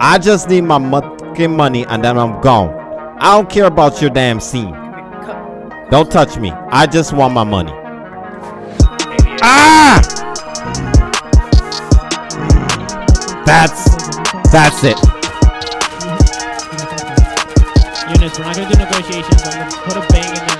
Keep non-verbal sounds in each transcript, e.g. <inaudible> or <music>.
I just need my fucking money and then I'm gone. I don't care about your damn scene. Don't touch me. I just want my money. Ah! That's that's it. Eunice, we're not gonna do negotiations. I'm gonna put a bang in there.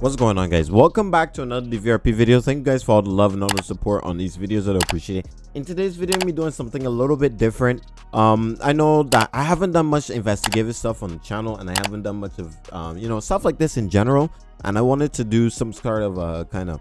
What's going on guys? Welcome back to another DVRP video. Thank you guys for all the love and all the support on these videos. I appreciate it. In today's video, I'm be doing something a little bit different. Um, I know that I haven't done much investigative stuff on the channel and I haven't done much of, um, you know, stuff like this in general. And I wanted to do some sort of a kind of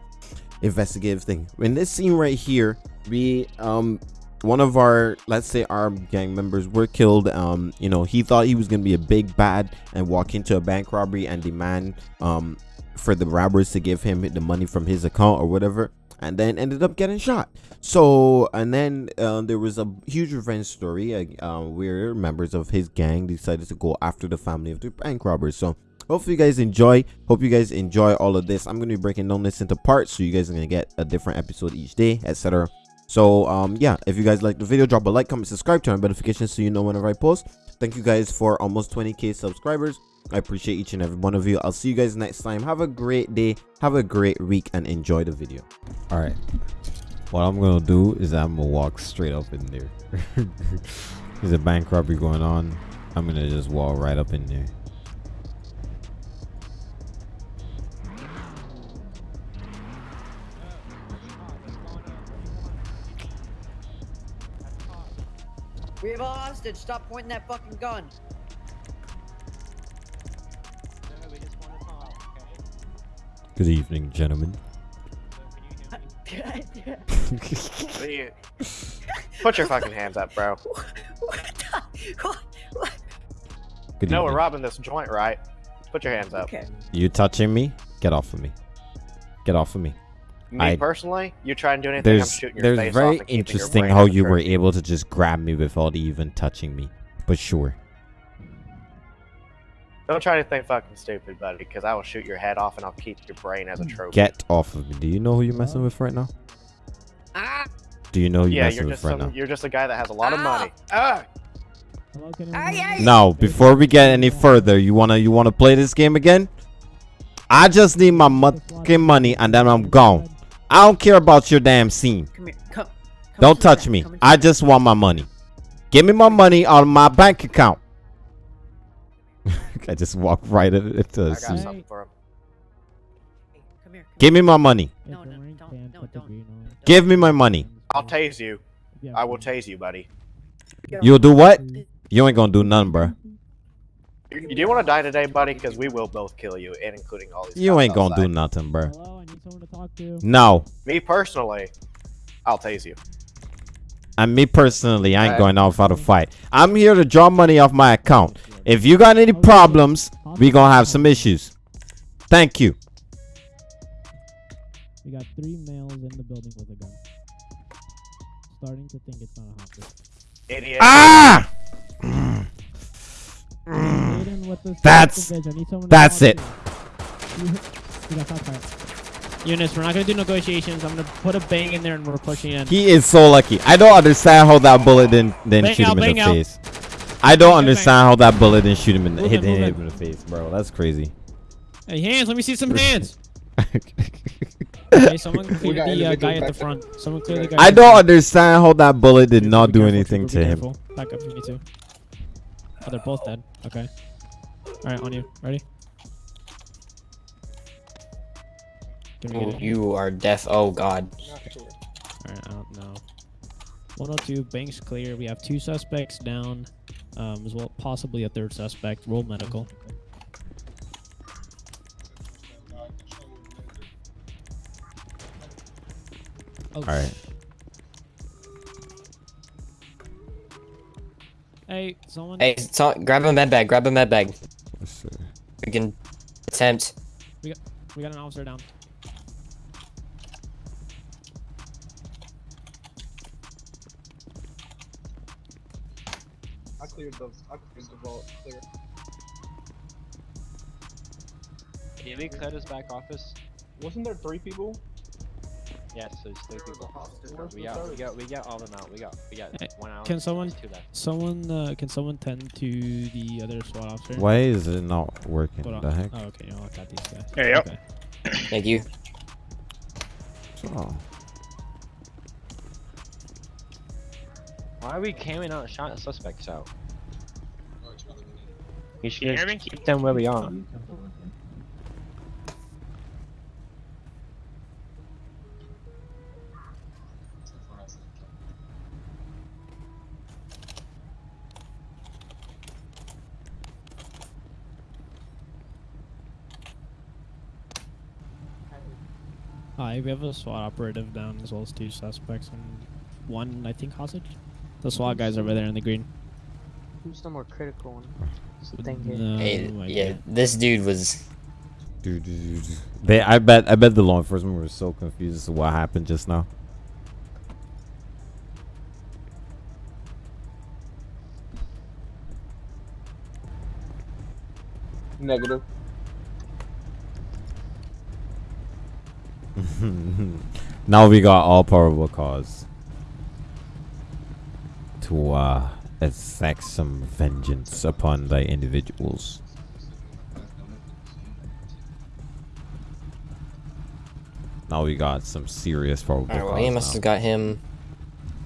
investigative thing. In this scene right here, we, um, one of our let's say our gang members were killed um you know he thought he was gonna be a big bad and walk into a bank robbery and demand um for the robbers to give him the money from his account or whatever and then ended up getting shot. So and then uh, there was a huge revenge story uh, where members of his gang decided to go after the family of the bank robbers. So hopefully you guys enjoy. Hope you guys enjoy all of this. I'm going to be breaking down this into parts so you guys are going to get a different episode each day etc so um yeah if you guys like the video drop a like comment subscribe turn on notifications so you know whenever i post. Thank you guys for almost 20k subscribers i appreciate each and every one of you. I'll see you guys next time. Have a great day. Have a great week and enjoy the video. All right. What i'm gonna do is i'm gonna walk straight up in there. <laughs> There's a bank robbery going on. I'm gonna just walk right up in there. We have a hostage. Stop pointing that fucking gun. Good evening gentlemen you- <laughs> Put your fucking hands up, bro. what the? What? what? good No, we're robbing this joint, right? Put your hands up. Okay. you touching me get off of me get off of me Me I- personally, you try and do anything, I'm there's shooting your there's face very off and keeping your interesting how you were able to just grab me without even touching me but sure Don't try anything fucking stupid, buddy, because I will shoot your head off and I'll keep your brain as a trophy. get off of me do you know who you're messing with right now Ah! do you know who you're yeah, messing you're with just right some, now you're just a guy that has a lot of Ah! money. Ah! Hello, can Ay, anyone- ay. now before we get any further you wanna you wanna play this game again i just need my fucking money and then i'm gone i don't care about your damn scene Come here. Come. come don't touch back, me i just want my money give me my money on my bank account <laughs> i just walk right into I the got scene. for him. back. Come here. Come give me my money Yeah, No, no, wearing don't- no, don't. give me my money I'll tase you. I will tase you, buddy. you'll do what mm. you ain't gonna do nothing bro. You, you do want to die today, buddy? Because we will both kill you, and including all these. You ain't gonna do nothing, bro. Hello, I need someone to talk to. No. Me personally, I'll tase you. And me personally, I ain't Alright. going out for the fight. I'm here to draw money off my account. If you got any problems, we gonna have some issues. Thank you. We got three males in the building with a gun. Starting to think it's not a hostage. Idiot. Ah! Aiden, what That's- fuck is this? I need someone to that's it. to. You- we got shot fired. Eunice, we're not gonna do negotiations. I'm gonna put a bang in there and we're pushing in. He is so lucky. I don't understand how that bullet didn't didn't Bang shoot out, him in the out. face. I don't Bang, bang, understand how that bullet didn't shoot him in the hit, it, move hit him in the face, bro. That's crazy. Hey, hands! Let me see some hands. <laughs> Okay, someone clear the uh, guy at the front. Someone clear the guy. I don't understand how that bullet did not do anything to him. Back up if you need to. Oh, they're both dead. Okay. All right, on you. Ready? Can we get it? You are deaf. Oh God. All right, I don't know. 102, banks clear. We have two suspects down, um, as well possibly a third suspect. Roll medical. Oh, All right. Hey, someone. Hey, so, grab a med bag. Grab a med bag. Let's see. We can attempt. We got an officer down. Cleared the I cleared the vault. Clear. Can we clear this back office? Wasn't there three people? Yes, there's three people. We got, we got, we got all them out. We got, we got Hey, one hour. can someone- Two left. Someone, uh, can someone tend to the other SWAT officer? Why is it not working? Hold on. The heck? Oh, okay. No, I got these guys. There you go. Thank you. Oh. Why are we carrying out shot suspects out? You should you hear just me? keep them where we are. Hi, we have a SWAT operative down as well as two suspects and one, I think, hostage. The SWAT guys over there in the green. Who's the more critical one? That's the thing here. No, Hey, my yeah, God. this dude was. Dude, dude, dude. They, I bet, I bet the law enforcement were so confused as to what happened just now. Negative. <laughs> now we got all probable cause to uh exact some vengeance upon thy individuals. Now we got some serious problems. Alright, well, cause. Amos now. has got him.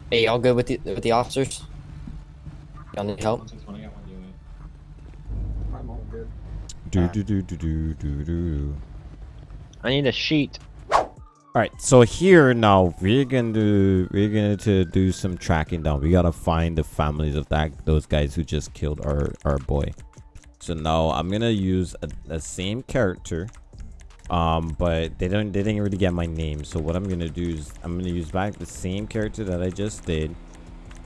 Hey, y'all good with the with the officers? Y'all need help? I'm all good. Do do do do do do do. I need a sheet. All right, so here now we're gonna do we're gonna to do some tracking down. We gotta find the families of that those guys who just killed our our boy. So now I'm gonna use the same character, um, but they don't they didn't really get my name. So what I'm gonna do is I'm gonna use back the same character that I just did,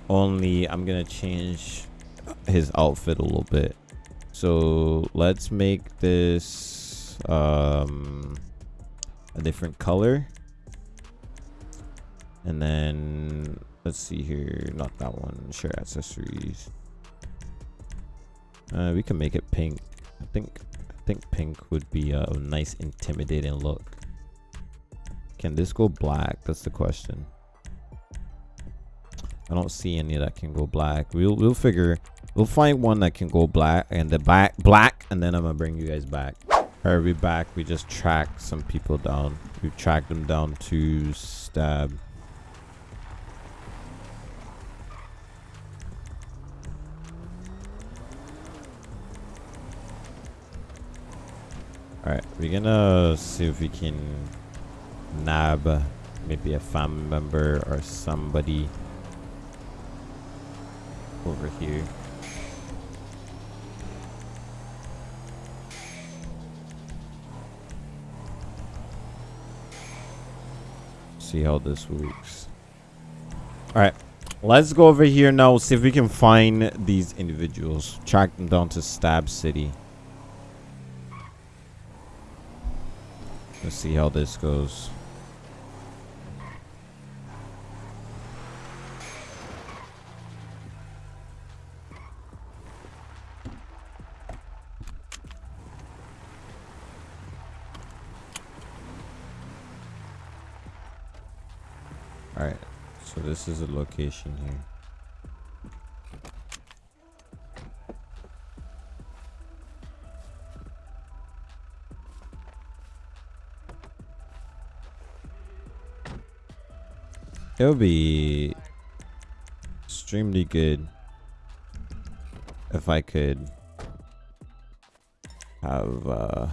only I'm gonna change his outfit a little bit. So let's make this um a different color. And then let's see here, not that one. Share accessories. Uh, we can make it pink. I think I think pink would be a nice intimidating look. Can this go black? That's the question. I don't see any that can go black. We'll we'll figure. We'll find one that can go black and the back black, and then I'm gonna bring you guys back. Alright, we back. We just tracked some people down. We tracked them down to stab. Alright, we're gonna see if we can nab maybe a family member or somebody over here. See how this works. Alright, let's go over here now, see if we can find these individuals. Track them down to Stab City. Let's see how this goes. Alright, so this is a location here. It would be extremely good if I could have uh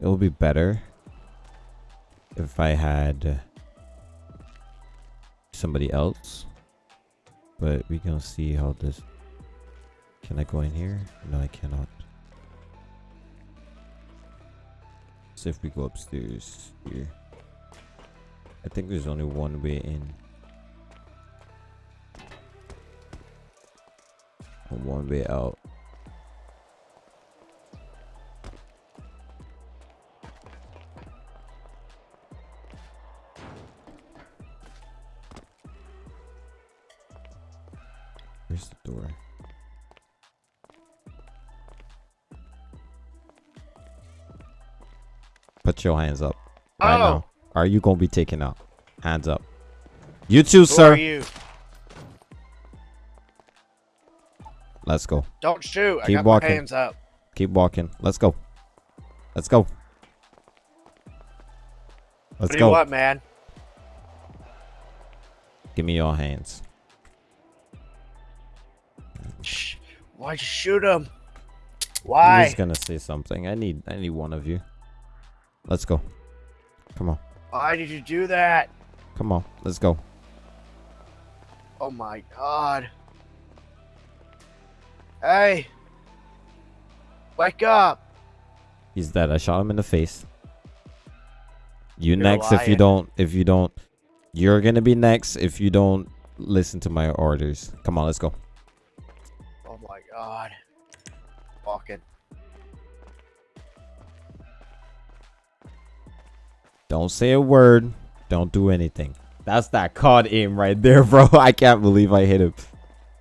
it would be better if I had somebody else but we can see how this can I go in here? No I cannot So if we go upstairs here. I think there's only one way in. And one way out. Where's the door? Put your hands up. Right Oh. now. Are you gonna be taken out? Hands up. You too, Who sir. are you? Let's go. Don't shoot. I Keep got walking. my hands up. Keep walking. Let's go. Let's go. Let's what go. want, man? Give me your hands. Shh. You shoot him? Why? He's Why? gonna say something. I need I need one of you. Let's go. Come on. Why did you do that? Come on. Let's go. Oh my god. Hey. Wake up. He's dead. I shot him in the face. You You're next if you don't if you don't you're gonna be next if you don't listen to my orders. Come on, let's go. Oh my god. Walking. Don't say a word. Don't do anything. That's that caught aim right there, <laughs> bro. I can't believe I hit him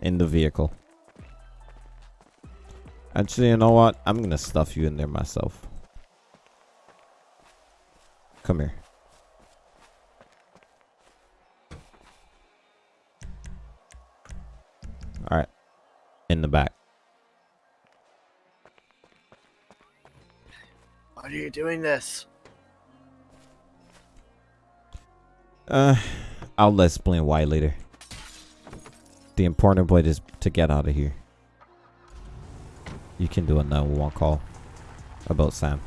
in the vehicle. Actually, you know what? I'm gonna stuff you in there myself. Come here. All right. In the back. Why are you doing this? Uh, I'll let explain why later. The important point is to get out of here. You can do a 911 call about Sam.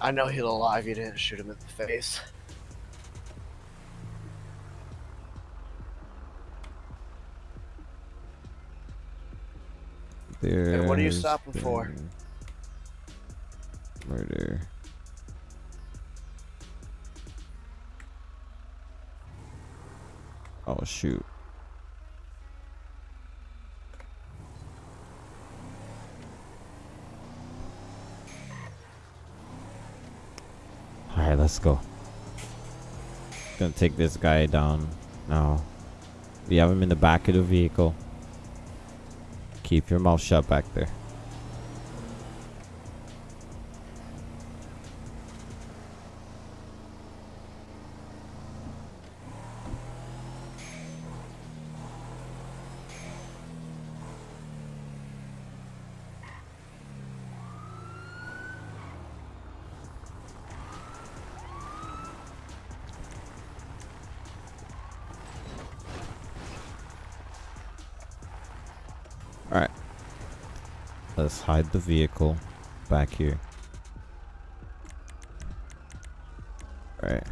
I know he's alive. You didn't shoot him in the face. There. what are you stopping for? Murder. Oh shoot. Alright, let's go. Gonna take this guy down now. We have him in the back of the vehicle. Keep your mouth shut back there. Let's hide the vehicle back here. Alright.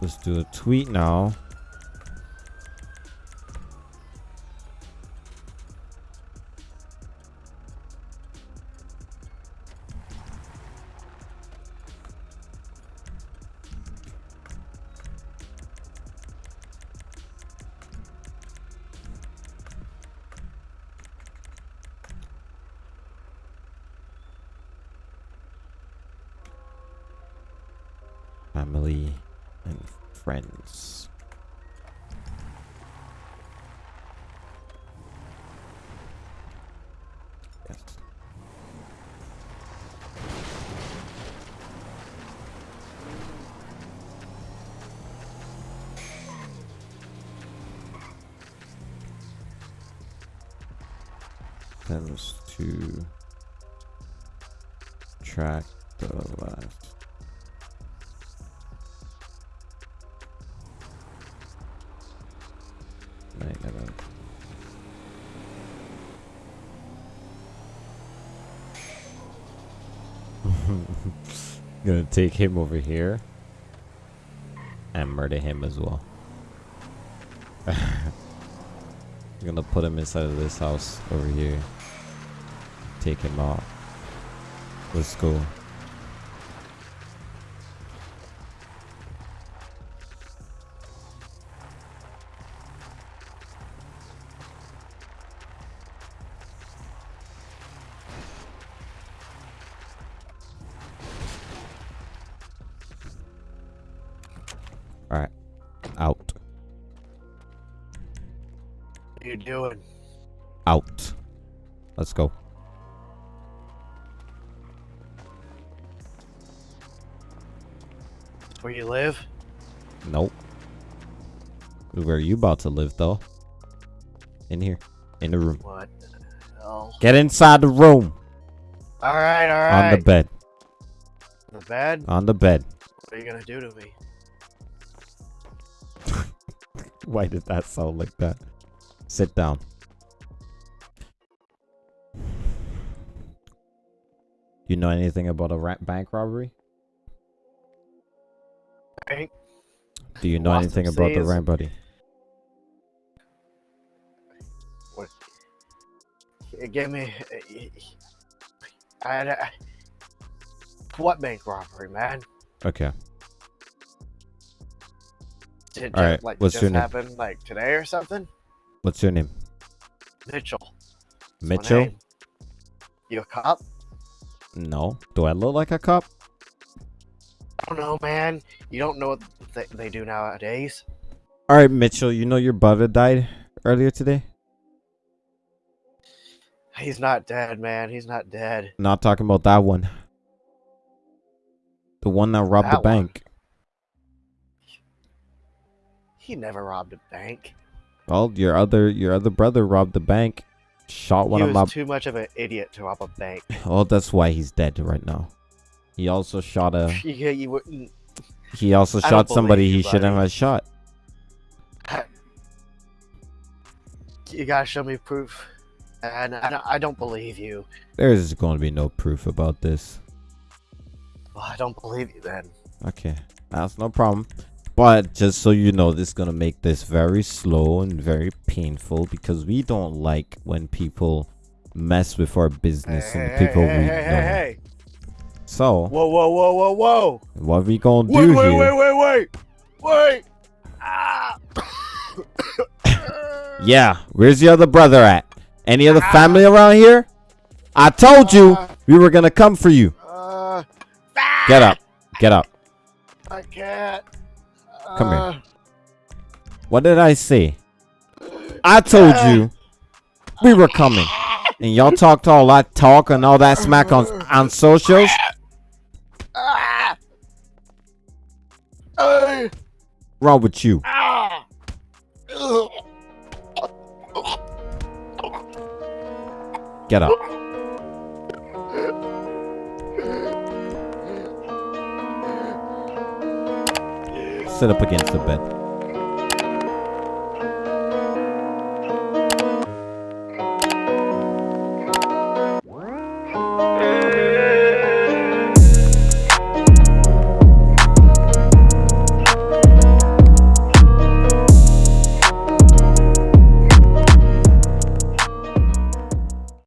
Let's do a tweet now. Friends. To track the last <laughs> Gonna take him over here and murder him as well. I'm <laughs> Gonna put him inside of this house over here. Take him out. Let's go. Doing? Out. Let's go. Where you live? Nope. Where are you about to live, though? In here. In the room. What? Oh. Get inside the room. All right, all On the bed. the bed. On the bed. What are you gonna do to me? <laughs> Why did that sound like that? Sit down. You know anything about a bank robbery? Bank? Do you know Lost anything about the ramp buddy? Give me. I, I, what bank robbery, man? Okay. Did All right, like what's just your name? happen like today or something? What's your name? Mitchell. That's Mitchell? You a cop? No. Do I look like a cop? I don't know, man. You don't know what they, they do nowadays. All right, Mitchell. You know your brother died earlier today. He's not dead, man. He's not dead. Not talking about that one. The one that robbed the That one. bank. He never robbed a bank. Well, your other your other brother robbed the bank. Shot one he of was my. too much of an idiot to rob a bank. <laughs> Oh, that's why he's dead right now. He also shot a. <laughs> yeah, you wouldn't. Mm. He also I shot somebody he shouldn't have shot. <laughs> You gotta show me proof. And I don't, I don't believe you. There's going to be no proof about this. Well, I don't believe you then. Okay, that's no problem. But just so you know, this is gonna make this very slow and very painful because we don't like when people mess with our business Hey, and hey, people hey, we hey, know. hey, hey. So Whoa, whoa, whoa, whoa, whoa. what we gonna Wait, do wait, here? wait, wait, wait. Wait. Ah. <coughs> Yeah, where's the other brother at? Any other Ah. family around here? I told you Ah. we were gonna come for you. Uh, Get up, get up. I can't. Come here. Uh, What did I say? I told you we were coming, and y'all talked all that talk and all that smack on on socials. Uh, Wrong with you? Get up. Sit up against the bed.